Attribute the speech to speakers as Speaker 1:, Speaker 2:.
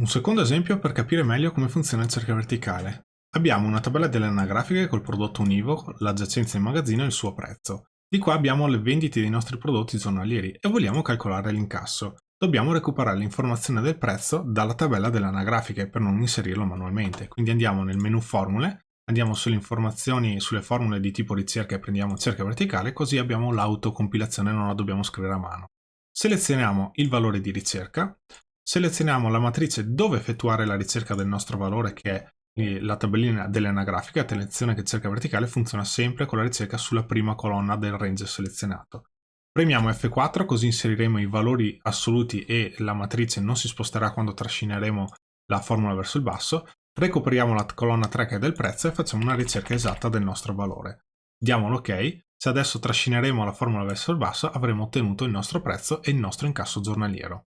Speaker 1: un secondo esempio per capire meglio come funziona il cerchio verticale. Abbiamo una tabella delle anagrafiche col prodotto univoco, la giacenza in magazzino e il suo prezzo. Di qua abbiamo le vendite dei nostri prodotti giornalieri e vogliamo calcolare l'incasso. Dobbiamo recuperare l'informazione del prezzo dalla tabella delle anagrafiche per non inserirlo manualmente. Quindi andiamo nel menu formule, andiamo sulle informazioni, sulle formule di tipo ricerca e prendiamo cerchio verticale, così abbiamo l'autocompilazione e non la dobbiamo scrivere a mano. Selezioniamo il valore di ricerca, selezioniamo la matrice dove effettuare la ricerca del nostro valore che è la tabellina delle anagrafiche, attenzione che cerca verticale funziona sempre con la ricerca sulla prima colonna del range selezionato. Premiamo F4 così inseriremo i valori assoluti e la matrice non si sposterà quando trascineremo la formula verso il basso. Recuperiamo la colonna 3 che è del prezzo e facciamo una ricerca esatta del nostro valore. Diamo l'ok. Se adesso trascineremo la formula verso il basso avremo ottenuto il nostro prezzo e il nostro incasso giornaliero.